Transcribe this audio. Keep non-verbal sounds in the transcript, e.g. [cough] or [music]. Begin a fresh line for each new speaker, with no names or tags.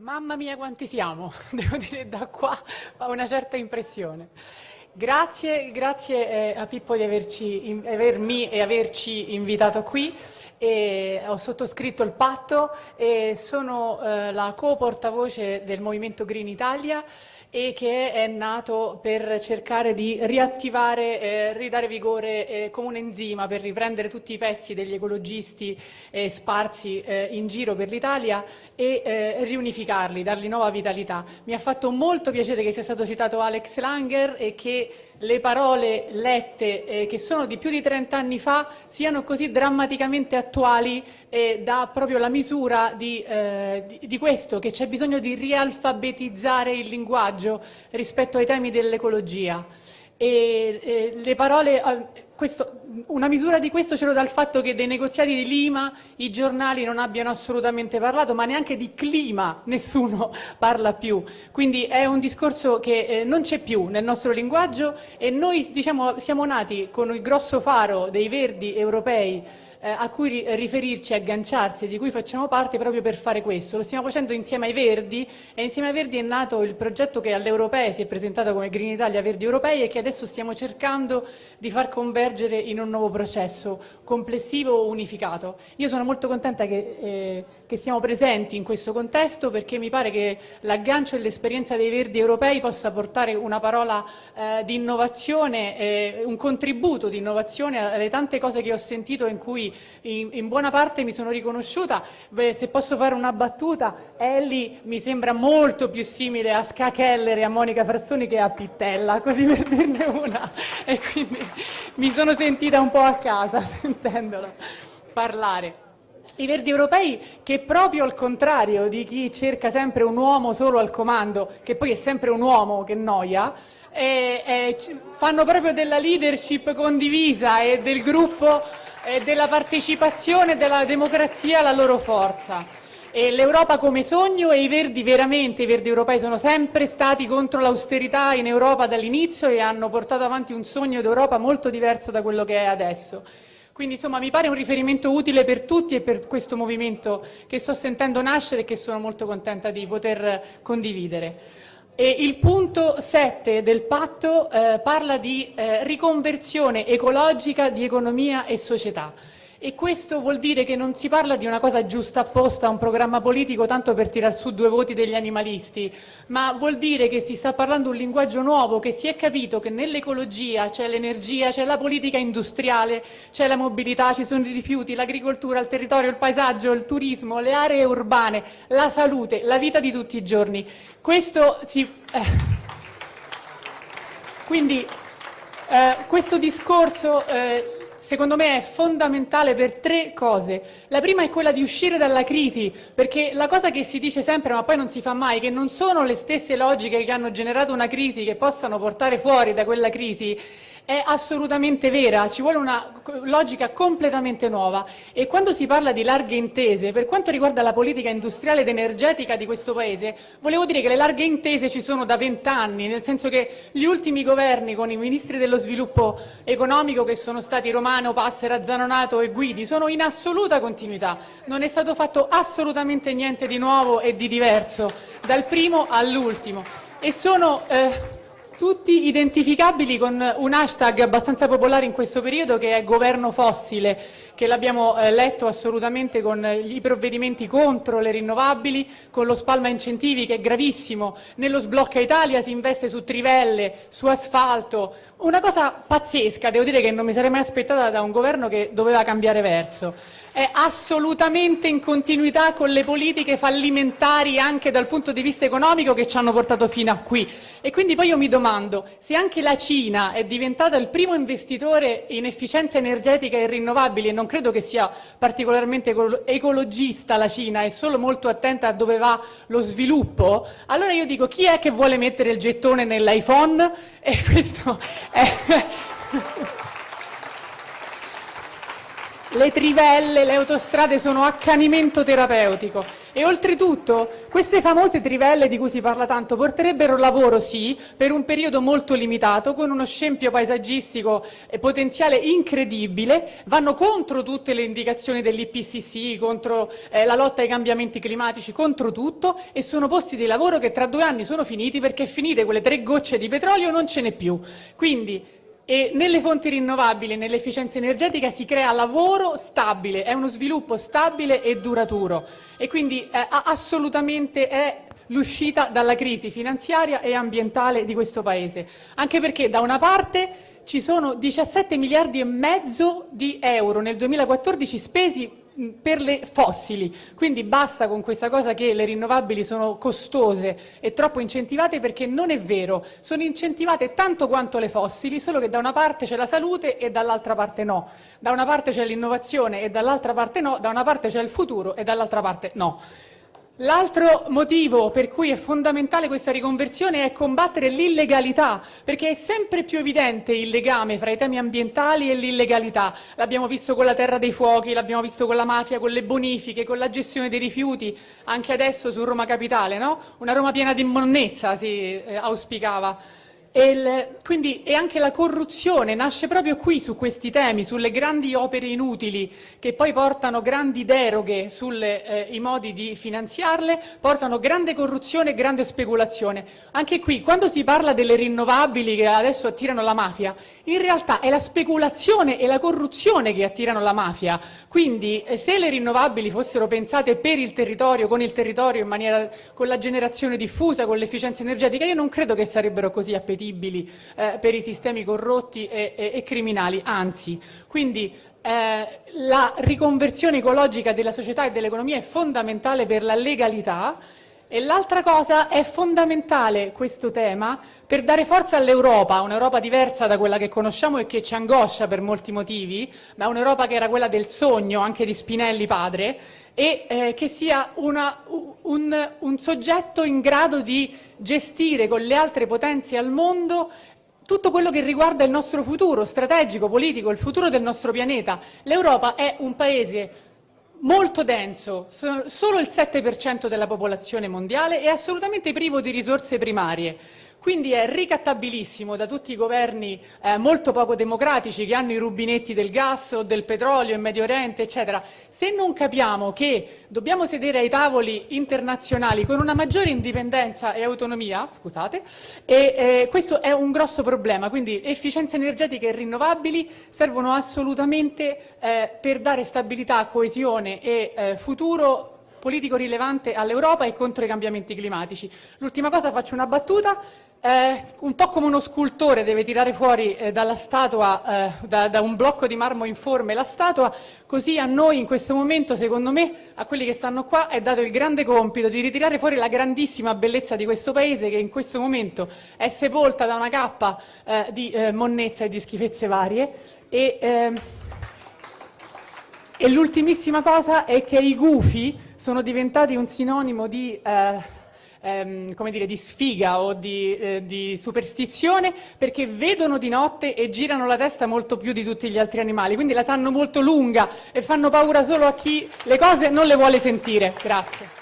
Mamma mia quanti siamo, [laughs] devo dire da qua fa una certa impressione. Grazie, grazie eh, a Pippo di averci, avermi e averci invitato qui. E ho sottoscritto il patto e sono eh, la co-portavoce del Movimento Green Italia e che è nato per cercare di riattivare, eh, ridare vigore eh, come un enzima per riprendere tutti i pezzi degli ecologisti eh, sparsi in giro per l'Italia e riunificarli, dargli nuova vitalità. Mi ha fatto molto piacere che sia stato citato Alex Langer e che le parole lette eh, che sono di più di 30 anni fa siano così drammaticamente attuali e dà proprio la misura di, eh, di, di questo, che c'è bisogno di rialfabetizzare il linguaggio rispetto ai temi dell'ecologia. E, e le parole, eh, questo, una misura di questo ce l'ho dal fatto che dei negoziati di Lima i giornali non abbiano assolutamente parlato, ma neanche di clima nessuno [laughs] parla più. Quindi è un discorso che eh, non c'è più nel nostro linguaggio e noi diciamo, siamo nati con il grosso faro dei verdi europei eh, a cui riferirci, agganciarsi, di cui facciamo parte proprio per fare questo. Lo stiamo facendo insieme ai Verdi e insieme ai Verdi è nato il progetto che all'Europea si è presentato come Green Italia Verdi Europei e che adesso stiamo cercando di far convergere in un nuovo processo complessivo unificato. Io sono molto contenta che, eh, che siamo presenti in questo contesto perché mi pare che l'aggancio e l'esperienza dei Verdi Europei possa portare una parola eh, di innovazione, un contributo di innovazione alle tante cose che ho sentito in cui in, in buona parte mi sono riconosciuta. Beh, se posso fare una battuta, Ellie mi sembra molto più simile a Ska e a Monica Frassoni che a Pittella, così per dirne una. E quindi mi sono sentita un po' a casa [laughs] sentendola parlare. I Verdi Europei che proprio al contrario di chi cerca sempre un uomo solo al comando, che poi è sempre un uomo che noia, eh, eh, fanno proprio della leadership condivisa e del gruppo eh, della partecipazione della democrazia la loro forza. L'Europa come sogno e i Verdi veramente, i Verdi europei sono sempre stati contro l'austerità in Europa dall'inizio e hanno portato avanti un sogno d'Europa molto diverso da quello che è adesso. Quindi insomma mi pare un riferimento utile per tutti e per questo movimento che sto sentendo nascere e che sono molto contenta di poter condividere. E il punto 7 del patto eh, parla di eh, riconversione ecologica di economia e società. E questo vuol dire che non si parla di una cosa giusta apposta a un programma politico tanto per tirar su due voti degli animalisti, ma vuol dire che si sta parlando un linguaggio nuovo, che si è capito che nell'ecologia c'è l'energia, c'è la politica industriale, c'è la mobilità, ci sono i rifiuti, l'agricoltura, il territorio, il paesaggio, il turismo, le aree urbane, la salute, la vita di tutti i giorni. Questo si... Eh. Quindi eh, questo discorso... Eh, secondo me è fondamentale per tre cose. La prima è quella di uscire dalla crisi, perché la cosa che si dice sempre ma poi non si fa mai, che non sono le stesse logiche che hanno generato una crisi che possano portare fuori da quella crisi, è assolutamente vera, ci vuole una logica completamente nuova e quando si parla di larghe intese, per quanto riguarda la politica industriale ed energetica di questo Paese, volevo dire che le larghe intese ci sono da vent'anni, nel senso che gli ultimi governi con i ministri dello sviluppo economico che sono stati Romano, Passera, Zanonato e Guidi sono in assoluta continuità, non è stato fatto assolutamente niente di nuovo e di diverso, dal primo all'ultimo. E sono eh, tutti identificabili con un hashtag abbastanza popolare in questo periodo che è governo fossile, che l'abbiamo eh, letto assolutamente con i provvedimenti contro le rinnovabili, con lo spalma incentivi che è gravissimo, nello sblocca Italia si investe su trivelle, su asfalto, una cosa pazzesca, devo dire che non mi sarei mai aspettata da un governo che doveva cambiare verso è assolutamente in continuità con le politiche fallimentari anche dal punto di vista economico che ci hanno portato fino a qui. E quindi poi io mi domando, se anche la Cina è diventata il primo investitore in efficienza energetica e rinnovabili, e non credo che sia particolarmente ecologista la Cina, è solo molto attenta a dove va lo sviluppo, allora io dico chi è che vuole mettere il gettone nell'iPhone? E questo è... [laughs] le trivelle, le autostrade sono accanimento terapeutico. E oltretutto queste famose trivelle di cui si parla tanto porterebbero lavoro, sì, per un periodo molto limitato, con uno scempio paesaggistico e potenziale incredibile, vanno contro tutte le indicazioni dell'IPCC, contro eh, la lotta ai cambiamenti climatici, contro tutto, e sono posti di lavoro che tra due anni sono finiti perché finite quelle tre gocce di petrolio non ce n'è più. Quindi e nelle fonti rinnovabili, nell'efficienza energetica si crea lavoro stabile, è uno sviluppo stabile e duraturo e quindi eh, assolutamente è l'uscita dalla crisi finanziaria e ambientale di questo Paese. Anche perché da una parte ci sono 17 miliardi e mezzo di euro nel 2014 spesi per le fossili, quindi basta con questa cosa che le rinnovabili sono costose e troppo incentivate perché non è vero, sono incentivate tanto quanto le fossili, solo che da una parte c'è la salute e dall'altra parte no, da una parte c'è l'innovazione e dall'altra parte no, da una parte c'è il futuro e dall'altra parte no. L'altro motivo per cui è fondamentale questa riconversione è combattere l'illegalità, perché è sempre più evidente il legame fra i temi ambientali e l'illegalità. L'abbiamo visto con la terra dei fuochi, l'abbiamo visto con la mafia, con le bonifiche, con la gestione dei rifiuti, anche adesso su Roma Capitale, no? Una Roma piena di monnezza si eh, auspicava. Il, quindi, e anche la corruzione nasce proprio qui su questi temi, sulle grandi opere inutili che poi portano grandi deroghe sui eh, modi di finanziarle, portano grande corruzione e grande speculazione. Anche qui, quando si parla delle rinnovabili che adesso attirano la mafia, in realtà è la speculazione e la corruzione che attirano la mafia. Quindi eh, se le rinnovabili fossero pensate per il territorio, con il territorio, maniera, con la generazione diffusa, con l'efficienza energetica, io non credo che sarebbero così appetibili appetibili eh, per i sistemi corrotti e, e, e criminali, anzi. Quindi eh, la riconversione ecologica della società e dell'economia è fondamentale per la legalità e l'altra cosa è fondamentale questo tema per dare forza all'Europa, un'Europa diversa da quella che conosciamo e che ci angoscia per molti motivi, ma un'Europa che era quella del sogno, anche di Spinelli padre, e eh, che sia una, un, un soggetto in grado di gestire con le altre potenze al mondo tutto quello che riguarda il nostro futuro strategico, politico, il futuro del nostro pianeta. L'Europa è un paese molto denso, solo il 7% della popolazione mondiale e assolutamente privo di risorse primarie. Quindi è ricattabilissimo da tutti i governi eh, molto poco democratici che hanno i rubinetti del gas o del petrolio in Medio Oriente, eccetera. Se non capiamo che dobbiamo sedere ai tavoli internazionali con una maggiore indipendenza e autonomia, scusate, e, eh, questo è un grosso problema. Quindi efficienza energetica e rinnovabili servono assolutamente eh, per dare stabilità, coesione e eh, futuro politico rilevante all'Europa e contro i cambiamenti climatici. L'ultima cosa, faccio una battuta, eh, un po' come uno scultore deve tirare fuori eh, dalla statua, eh, da, da, un blocco di marmo informe la statua, così a noi in questo momento, secondo me, a quelli che stanno qua, è dato il grande compito di ritirare fuori la grandissima bellezza di questo Paese che in questo momento è sepolta da una cappa eh, di eh, monnezza e di schifezze varie. E, ehm, e l'ultimissima cosa è che i gufi sono diventati un sinonimo di eh, ehm, come dire, di sfiga o di, eh, di, superstizione perché vedono di notte e girano la testa molto più di tutti gli altri animali, quindi la sanno molto lunga e fanno paura solo a chi le cose non le vuole sentire. Grazie.